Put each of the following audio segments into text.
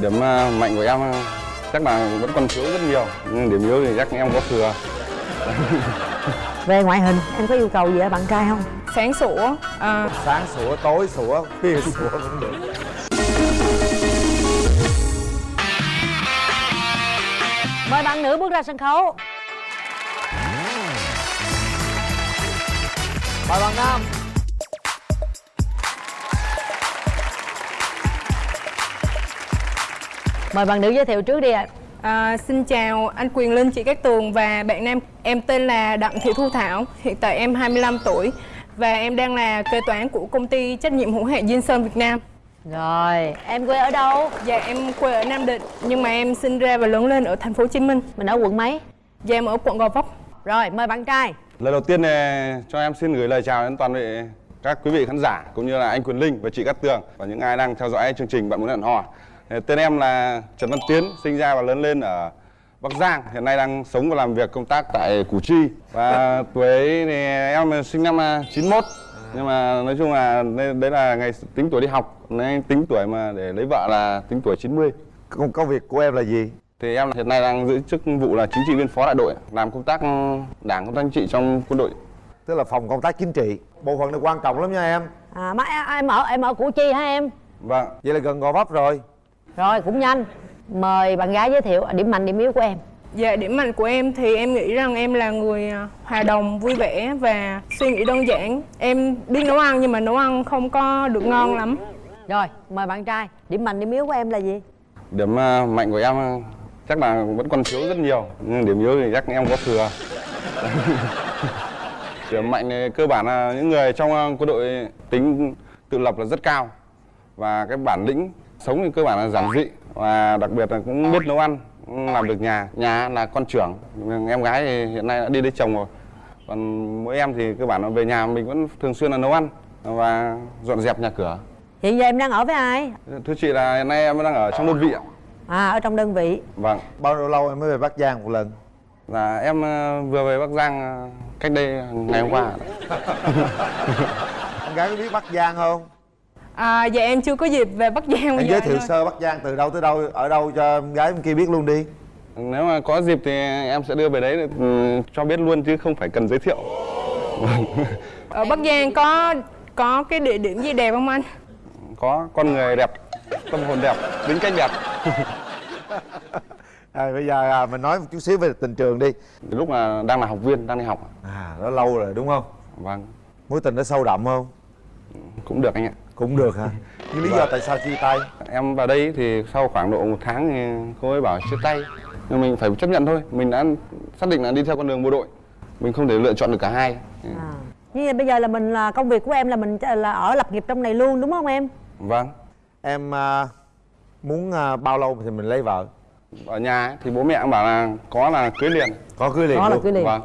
điểm à, mạnh của em à, chắc là vẫn còn thiếu rất nhiều nhưng điểm yếu thì chắc em có thừa. Về ngoại hình em có yêu cầu gì ở bạn trai không? Sáng sủa à, sáng sủa tối sủa khuya sủa cũng được. Mời bạn nữ bước ra sân khấu. Mời bạn nam mời bạn nữ giới thiệu trước đi ạ. À, xin chào anh Quyền Linh, chị Cát Tường và bạn nam Em tên là Đặng Thị Thu Thảo Hiện tại em 25 tuổi Và em đang là kế toán của công ty trách nhiệm hữu hạn Diên Sơn Việt Nam. Rồi em quê ở đâu? Dạ em quê ở Nam Định Nhưng mà em sinh ra và lớn lên ở thành phố Hồ Chí Minh. Mình ở quận mấy? Dạ em ở quận Gò Vấp. Rồi mời bạn trai. Lời đầu tiên thì cho em xin gửi lời chào đến toàn thể các quý vị khán giả cũng như là anh Quyền Linh và chị Cát Tường và những ai đang theo dõi chương trình Bạn muốn hẹn hò. Tên em là Trần Văn Tiến, sinh ra và lớn lên ở Bắc Giang, hiện nay đang sống và làm việc công tác tại Củ Chi. Và tuổi thì em sinh năm à, 91 nhưng mà nói chung là đây đấy là ngày tính tuổi đi học, nên tính tuổi mà để lấy vợ là tính tuổi 90. công, công việc của em là gì? Thì em hiện nay đang giữ chức vụ là chính trị viên phó đại đội, làm công tác đảng công tác chính trị trong quân đội. tức là phòng công tác chính trị. Bộ phận này quan trọng lắm nha em. À má em ở em ở củ chi hả em? Vâng, vậy là gần gò vấp rồi rồi cũng nhanh. Mời bạn gái giới thiệu điểm mạnh điểm yếu của em. Dạ điểm mạnh của em thì em nghĩ rằng em là người à, hòa đồng, vui vẻ và suy nghĩ đơn giản. Em biết nấu ăn nhưng mà nấu ăn không có được ngon lắm. Rồi mời bạn trai. Điểm mạnh điểm yếu của em là gì? Điểm à, mạnh của em à, chắc là vẫn còn thiếu rất nhiều. Nhưng điểm yếu thì chắc em có thừa. Điểm mạnh thì cơ bản là những người trong quân đội tính tự lập là rất cao. Và cái bản lĩnh sống thì cơ bản là giản dị và đặc biệt là cũng biết nấu ăn làm được nhà. Nhà là con trưởng em gái thì hiện nay đã đi lấy chồng rồi. Còn mỗi em thì cơ bản là về nhà mình vẫn thường xuyên là nấu ăn và dọn dẹp nhà cửa. Hiện giờ em đang ở với ai? Thưa chị là hiện nay em đang ở trong đơn vị ạ. À ở trong đơn vị. Vâng. Bao nhiêu lâu em mới về bắc giang một lần? Là em ờ, vừa về Bắc Giang ờ, cách đây ngày hôm qua. con gái có biết bắc giang không à, Dạ em chưa có dịp về Bắc Giang em bây giờ giới thiệu sơ bắc giang từ đâu tới đâu ở đâu cho em gái bên kia biết luôn đi Nếu mà có dịp thì em sẽ đưa về đấy để, ừ, cho biết luôn chứ không phải cần giới thiệu. Ở Bắc Giang có có cái địa điểm gì đẹp không anh? Có con người đẹp, tâm hồn đẹp, tính cách đẹp. à, bây giờ à, mình nói một chút xíu về tình trường đi Lúc mà đang là học viên, đang đi học. à nó lâu rồi đúng không Vâng, mối tình nó sâu đậm không cũng được anh ạ. Cũng được hả nhưng lý do tại sao chia tay Em vào đây thì sau khoảng độ một tháng thì cô ấy bảo chia tay. Nhưng mình phải chấp nhận thôi. Mình đã xác định là đi theo con đường bộ đội. Mình không thể lựa chọn được cả hai. à. nhưng bây giờ là mình là công việc của em là mình là ở lập nghiệp trong này luôn đúng không em Vâng. em à, muốn à, bao lâu thì mình lấy vợ Ở nhà ấy, thì bố mẹ cũng bảo là có là cưới liền. có cưới liền Có là cưới liền. Vâng.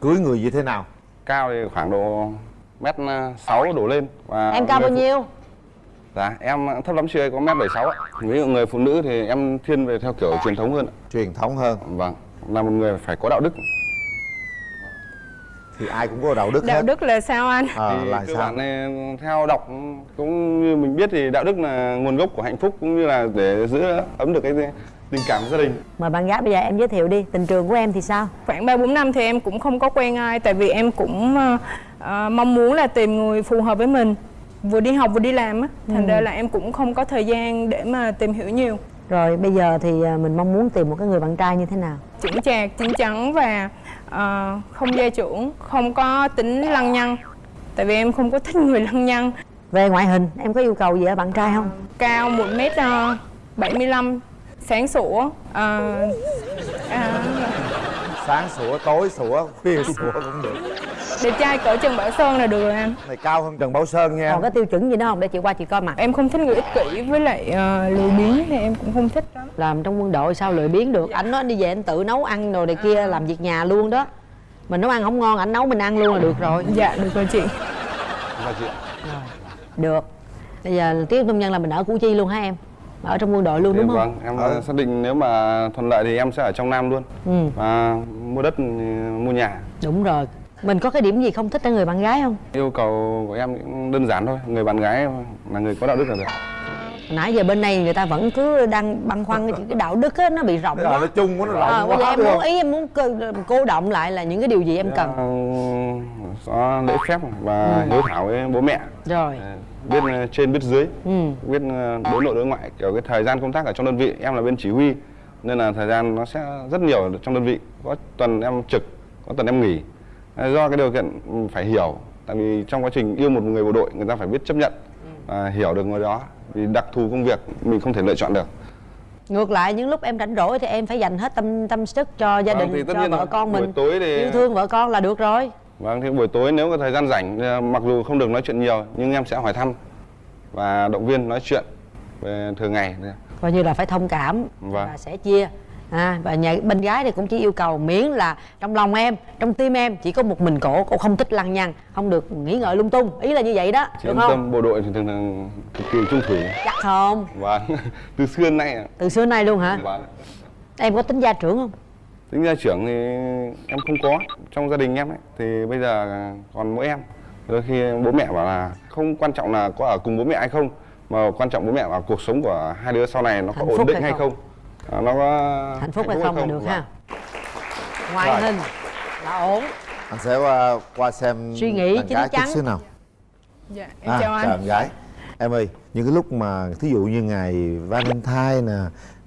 cưới người như thế nào cao thì khoảng độ mét sáu đổ lên và em cao bao nhiêu? Dạ em thấp lắm chưa có mét bảy sáu ạ. Ví dụ người phụ nữ thì em thiên về theo kiểu truyền thống hơn ạ. truyền thống hơn. Vâng là một người phải có đạo đức. Thì ai cũng có đạo đức Đạo hết. đức là sao anh? à, thì là cơ sao? bản này, theo đọc cũng như mình biết thì đạo đức là nguồn gốc của hạnh phúc cũng như là để giữ ấm được cái tình cảm gia đình. Mời bạn gái bây giờ em giới thiệu đi tình trường của em thì sao? Khoảng 3 4 năm thì em cũng không có quen ai tại vì em cũng ờ, mong muốn là tìm người phù hợp với mình. Vừa đi học vừa đi làm á, thành ra là em cũng không có thời gian để mà tìm hiểu nhiều. rồi bây giờ thì à, mình mong muốn tìm một cái người bạn trai như thế nào Chững chạc, chín chắn và ờ, không gia trưởng, không có tính lăng nhăng. Tại vì em không có thích người lăng nhăng. về ngoại hình em có yêu cầu gì ở bạn trai không Cao 1 m 75 sáng sủa ờ, à, sáng sủa tối sủa khuya sủa cũng được đẹp trai cỡ Trần Bảo Sơn là được rồi anh này cao hơn trần bảo sơn nha còn cái tiêu chuẩn gì nữa không? Để chị qua chị coi mặt. Em không thích người ích kỷ với lại ờ, lười biếng thì em cũng không thích lắm. Làm trong quân đội sao lười biếng được? Ảnh nói đi về anh tự nấu ăn đồ này kia làm việc nhà luôn đó. Mình nấu ăn không ngon ảnh nấu mình ăn luôn là được rồi. Dạ được rồi chị. Và chị ạ. được. Bây giờ tiếp công nhân là mình ở củ chi luôn hả em? Ở trong quân đội luôn đúng không? vâng. Em Ừ. xác định nếu mà thuận lợi thì em sẽ ở trong nam luôn. Ừ. Và mua đất mua nhà. Đúng rồi mình có cái điểm gì không thích ở người bạn gái không? Yêu cầu của em cũng đơn giản thôi người bạn gái là người có đạo đức là được. Nãy giờ bên này người ta vẫn cứ đang băn khoăn cái, cái đạo đức á nó bị rộng quá. nó chung quá nó Ờ, rộng giờ quá em muốn ý em muốn cô, cô động lại là những cái điều gì em cần? Ờ, có lễ phép và hiếu thảo với bố mẹ. Rồi. Ờ, biết ờ, trên biết dưới. Ừ. Biết đối nội đối ngoại kiểu cái thời gian công tác ở trong đơn vị. Em là bên chỉ huy nên là thời gian nó sẽ rất nhiều trong đơn vị. Có tuần em trực có tuần em nghỉ do cái điều kiện ừ, phải hiểu tại vì trong quá trình yêu một người bộ đội người ta phải biết chấp nhận và hiểu được người đó vì đặc thù công việc mình không thể lựa chọn được. Ngược lại những lúc em rảnh rỗi thì em phải dành hết tâm tâm sức cho gia Vâng, đình cho vợ con Buổi mình tối thì- yêu thương vợ con là được rồi. Vâng, thì buổi tối nếu có thời gian rảnh, ờ, mặc dù không được nói chuyện nhiều, nhưng em sẽ hỏi thăm và động viên nói chuyện về thường ngày. coi như là phải thông cảm Vâng. và sẽ chia à, và nhà bên gái thì cũng chỉ yêu cầu miễn là trong lòng em trong tim em chỉ có một mình cổ cổ không thích lăng nhăng không được nghĩ ngợi lung tung ý là như vậy đó Chị được yên không tâm, bộ đội thì thường thường cực kỳ trung thủy. chắc không Vâng, từ xưa nay. ạ. từ xưa nay luôn hả Vâng. em có tính gia trưởng không Tính ra trưởng thì em không có. Trong gia đình em ấy, thì bây giờ còn mỗi em. Đôi khi bố mẹ bảo là không quan trọng là có ở cùng bố mẹ hay không, mà quan trọng bố mẹ là cuộc sống của hai đứa sau này nó có Hạnh ổn định hay hay không? Không. À, nó có hạnh phúc hay không là được ha. Ngoại Rồi. hình là ổn. Anh sẽ qua, qua xem Suy nghĩ đàn chín gái chút chắn. xíu nào. Dạ em à, chào anh. chào em gái. Em ơi những cái lúc mà thí dụ như ngày Valentine nè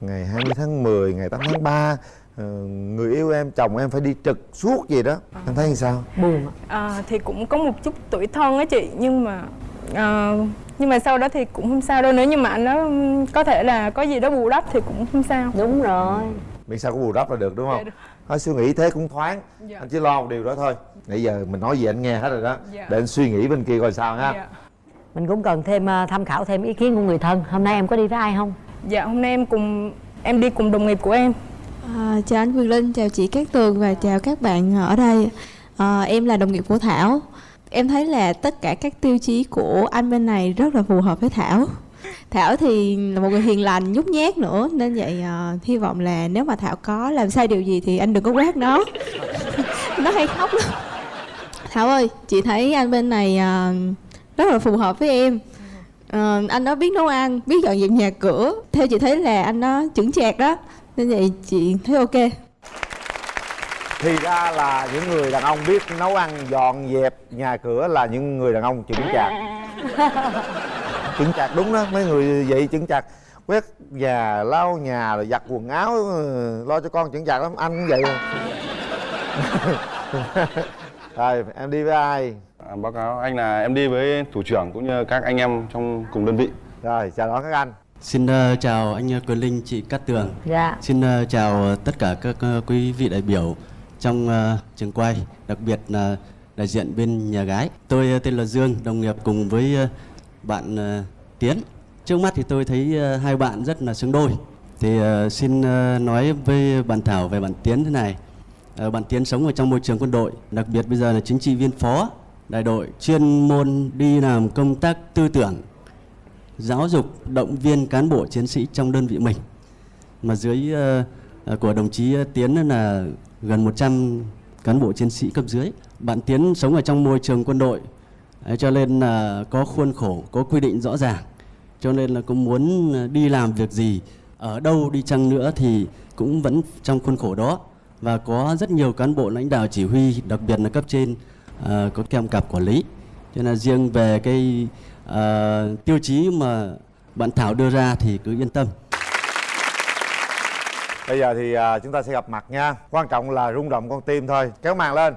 ngày 20 tháng 10 ngày 8 tháng 3 ờ, người yêu em chồng em phải đi trực suốt gì đó. Em thấy như sao? Buồn À, thì cũng có một chút tuổi thân á chị nhưng mà à, nhưng mà sau đó thì cũng không sao đâu nếu như mà anh nó có thể là có gì đó bù đắp thì cũng không sao đúng rồi miễn sao có bù đắp là được đúng Dạ, không được. thôi suy nghĩ thế cũng thoáng Dạ. anh chỉ lo một điều đó thôi nãy giờ mình nói gì anh nghe hết rồi đó Dạ. để anh suy nghĩ bên kia coi sao ha dạ. mình cũng cần thêm ờ, tham khảo thêm ý kiến của người thân hôm nay em có đi với ai không dạ hôm nay em cùng em đi cùng đồng nghiệp của em À, chào anh Quyền Linh, chào chị Cát Tường và chào các bạn ở đây. À, em là đồng nghiệp của Thảo. Em thấy là tất cả các tiêu chí của anh bên này rất là phù hợp với Thảo. Thảo thì là một người hiền lành, nhút nhát nữa nên vậy uh, hy vọng là nếu mà Thảo có làm sai điều gì thì anh đừng có quát nó. nó hay khóc lắm. Thảo ơi, chị thấy anh bên này uh, rất là phù hợp với em. uh, anh đó biết nấu ăn, biết dọn dẹp nhà cửa. Theo chị thấy là anh đó chững chạc đó. Nên vậy chị thấy ok thì ra là những người đàn ông biết nấu ăn dọn dẹp nhà cửa là những người đàn ông chững chạc. Chững chạc đúng đó mấy người vậy chững chạc. Quét nhà lau nhà rồi giặt quần áo ừ, lo cho con chững chạc lắm anh cũng vậy rồi em đi với ai? À, báo cáo anh là em đi với thủ trưởng cũng như các anh em trong cùng đơn vị. rồi chào đón các anh. Xin ờ, chào anh ờ, Quyền Linh, chị Cát Tường. dạ. Xin ờ, chào tất cả các ờ, quý vị đại biểu trong uh, trường quay, đặc biệt là đại diện bên nhà gái. Tôi uh, tên là Dương, đồng nghiệp cùng với uh, bạn uh, Tiến. Trước mắt thì tôi thấy uh, hai bạn rất là xứng đôi. Thì uh, xin uh, nói với bạn Thảo về bạn Tiến thế này. Uh, bạn Tiến sống ở trong môi trường quân đội, đặc biệt bây giờ là chính trị viên phó đại đội, chuyên môn đi làm công tác tư tưởng, giáo dục động viên cán bộ chiến sĩ trong đơn vị mình mà dưới uh, của đồng chí Tiến là gần 100 cán bộ chiến sĩ cấp dưới. Bạn Tiến sống ở trong môi trường quân đội Đấy, cho nên là có khuôn khổ có quy định rõ ràng. Cho nên là cũng muốn đi làm việc gì ở đâu đi chăng nữa thì cũng vẫn trong khuôn khổ đó. Và có rất nhiều cán bộ lãnh đạo chỉ huy đặc biệt là cấp trên à, có kèm cặp quản lý. Cho nên là riêng về cái ờ, tiêu chí mà bạn Thảo đưa ra thì cứ yên tâm bây giờ thì à, chúng ta sẽ gặp mặt nha. Quan trọng là rung động con tim thôi. Kéo màn lên.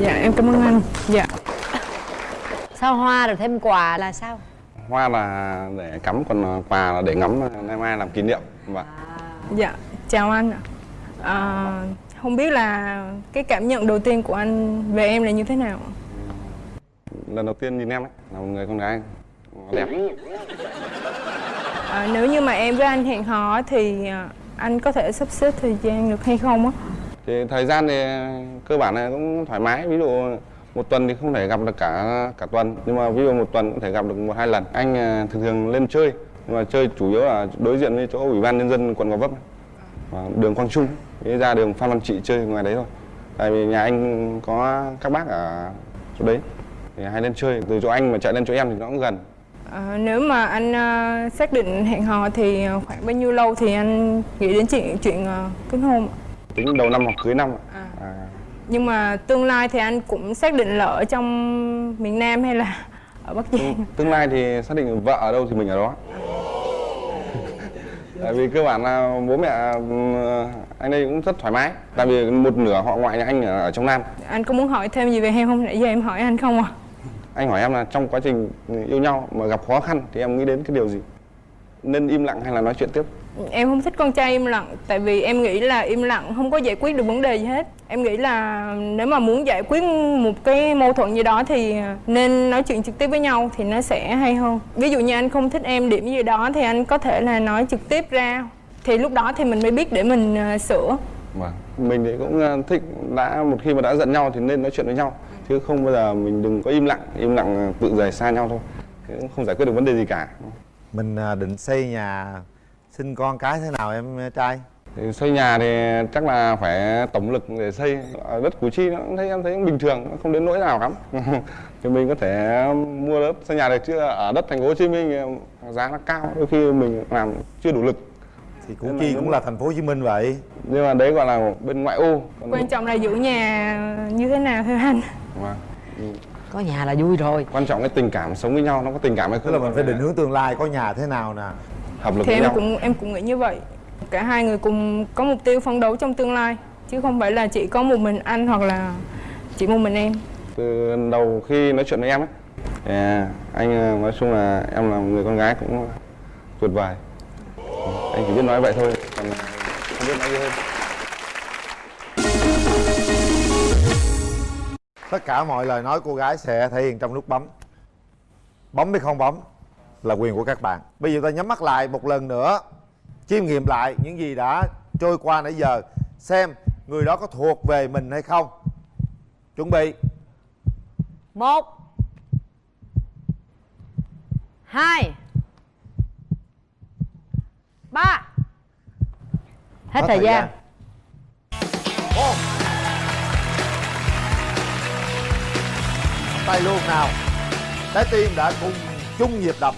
Dạ em cảm ơn anh. Dạ. Sao hoa rồi thêm quà là sao? Hoa là để cắm còn quà là để ngắm nay mai làm kỷ niệm. Vâng. dạ chào anh ạ. À, không biết là cái cảm nhận đầu tiên của anh về em là như thế nào ạ? Lần đầu tiên nhìn em ấy, là một người con gái đẹp. à, nếu như mà em với anh hẹn hò thì à, anh có thể sắp xếp thời gian được hay không á? Thì thời gian thì cơ bản là cũng thoải mái. Ví dụ một tuần thì không thể gặp được cả cả tuần. Nhưng mà ví dụ một tuần cũng thể gặp được một hai lần. Anh à, thường thường lên chơi nhưng mà chơi chủ yếu là đối diện với chỗ ủy ban nhân dân quận gò vấp và đường quang trung Thế ra đường phan văn trị chơi ngoài đấy thôi. Tại vì nhà anh có các bác ở chỗ đấy thì hay lên chơi từ chỗ anh mà chạy lên chỗ em thì nó cũng gần. Ờ, nếu mà anh ờ, xác định hẹn hò thì khoảng bao nhiêu lâu thì anh nghĩ đến chuyện chuyện kết hôn? Tính đầu năm hoặc cưới năm. À. à, nhưng mà tương lai thì anh cũng xác định là ở trong miền Nam hay là ở Bắc Giang? Tương lai thì xác định vợ ở đâu thì mình ở đó. Tại vì cơ bản là bố mẹ ừm, anh đây cũng rất thoải mái. Tại vì một nửa họ ngoại nhà anh ở trong nam. Anh có muốn hỏi thêm gì về em không? Nãy giờ em hỏi anh không à anh hỏi em là trong quá trình yêu nhau mà gặp khó khăn thì em nghĩ đến cái điều gì? Nên im lặng hay là nói chuyện tiếp? Em không thích con trai im lặng tại vì em nghĩ là im lặng không có giải quyết được vấn đề gì hết. Em nghĩ là nếu mà muốn giải quyết một cái mâu thuẫn gì đó thì nên nói chuyện trực tiếp với nhau thì nó sẽ hay hơn. Ví dụ như anh không thích em điểm gì đó thì anh có thể là nói trực tiếp ra. Thì lúc đó thì mình mới biết để mình ờ, sửa. Vâng, mình thì cũng ờ, thích đã một khi mà đã giận nhau thì nên nói chuyện với nhau chứ không bao giờ mình đừng có im lặng, im lặng ờ, tự rời xa nhau thôi. Cũng không giải quyết được vấn đề gì cả. mình à, định xây nhà sinh con cái thế nào em trai Thì xây nhà thì chắc là phải tổng lực để xây ở đất Củ Chi nó cũng thấy em thấy bình thường, không đến nỗi nào lắm. thì mình có thể mua đất xây nhà được chứ ở đất thành phố Hồ Chí Minh giá nó cao, đôi khi mình làm chưa đủ lực. thì Củ Chi cũng là thành phố Hồ Chí Minh vậy Nhưng mà đấy gọi là bên ngoại ô. Còn- quan trọng là giữ nhà như thế nào thôi anh Vâng. có nhà là vui rồi. Quan trọng cái tình cảm sống với nhau nó có tình cảm hay tức không? là mình phải định hướng tương lai có nhà thế nào nè? Hợp lực thì với em nhau. cũng em cũng nghĩ như vậy. Cả hai người cùng có mục tiêu phấn đấu trong tương lai chứ không phải là chỉ có một mình anh hoặc là chỉ một mình em. Từ đầu khi nói chuyện với em ấy thì anh ờ, nói chung là em là một người con gái cũng tuyệt vời. Anh chỉ biết nói vậy thôi còn không biết nói gì hơn tất cả mọi lời nói cô gái sẽ thể hiện trong nút bấm. Bấm hay không bấm là quyền của các bạn. Bây giờ ta nhắm mắt lại một lần nữa chiêm nghiệm lại những gì đã trôi qua nãy giờ xem người đó có thuộc về mình hay không. Chuẩn bị. Một hai ba. Hết, thời, gian. Một. Tay luôn nào. Trái tim đã cùng chung nhịp đập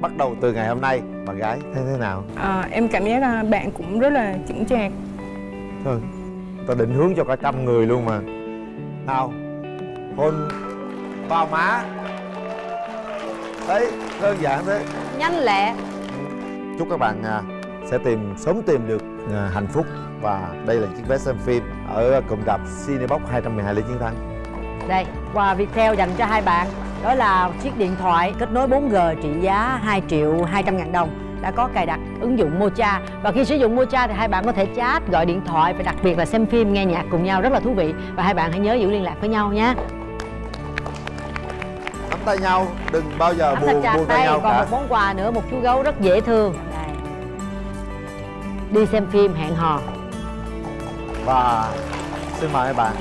bắt đầu từ ngày hôm nay. Bạn gái thấy thế nào? À, em cảm giác là bạn cũng rất là chững chạc. Thôi ta định hướng cho cả trăm người luôn mà. Nào hôn vào má. Đấy đơn giản thế. Nhanh lẹ. Chúc các bạn à, sẽ tìm sớm tìm được à, hạnh phúc. Và đây là chiếc vé xem phim ở cụm rạp Cinebox 212 Lê Chiến Thắng đây quà Viettel dành cho hai bạn. Đó là chiếc điện thoại kết nối 4G trị giá 2 triệu 200 ngàn đồng. Đã có cài đặt ứng dụng Mocha. Và khi sử dụng Mocha thì hai bạn có thể chat gọi điện thoại và đặc biệt là xem phim nghe nhạc cùng nhau. Rất là thú vị. Và hai bạn hãy nhớ giữ liên lạc với nhau nhé nắm tay nhau đừng bao giờ nắm chặt buông tay nhau còn cả. một món quà nữa một chú gấu rất dễ thương. Đây đi xem phim hẹn hò. Và xin Mời hai bạn.